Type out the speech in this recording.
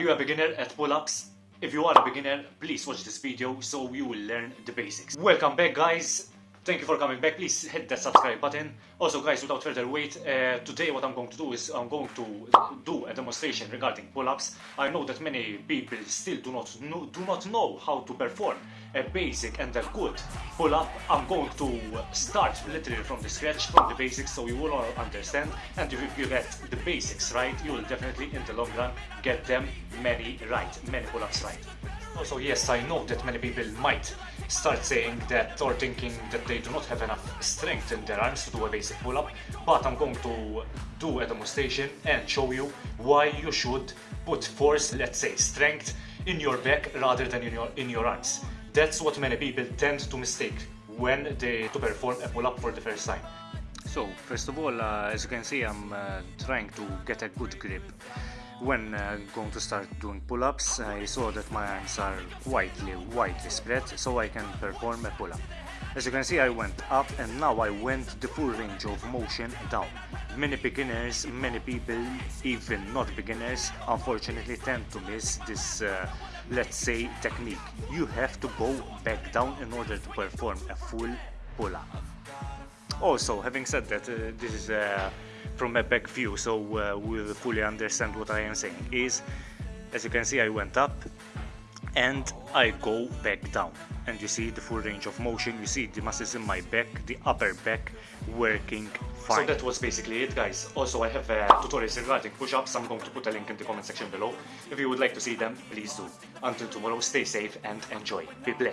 Are you a beginner at pull-ups? If you are a beginner, please watch this video so you will learn the basics. Welcome back guys. Thank you for coming back. Please hit that subscribe button. Also guys, without further wait, uh, today what I'm going to do is I'm going to do a demonstration regarding pull-ups. I know that many people still do not know, do not know how to perform a basic and a good pull-up. I'm going to start literally from the scratch, from the basics, so you will all understand. And if you get the basics right, you will definitely in the long run get them many right, many pull-ups right. Also, yes, I know that many people might start saying that or thinking that they do not have enough strength in their arms to do a basic pull-up, but I'm going to do a demonstration and show you why you should put force, let's say strength, in your back rather than in your, in your arms. That's what many people tend to mistake when they to perform a pull-up for the first time. So, first of all, uh, as you can see, I'm uh, trying to get a good grip. When uh, going to start doing pull-ups, I saw that my arms are widely, widely spread, so I can perform a pull-up. As you can see, I went up and now I went the full range of motion down. Many beginners, many people, even not beginners, unfortunately tend to miss this, uh, let's say, technique. You have to go back down in order to perform a full pull-up. Also, having said that, uh, this is uh, from a back view, so uh, we'll fully understand what I am saying. Is, as you can see, I went up and I go back down. And you see the full range of motion, you see the muscles in my back, the upper back working fine. So that was basically it guys. Also I have uh, tutorials regarding push-ups, I'm going to put a link in the comment section below. If you would like to see them, please do. Until tomorrow, stay safe and enjoy. Be blessed.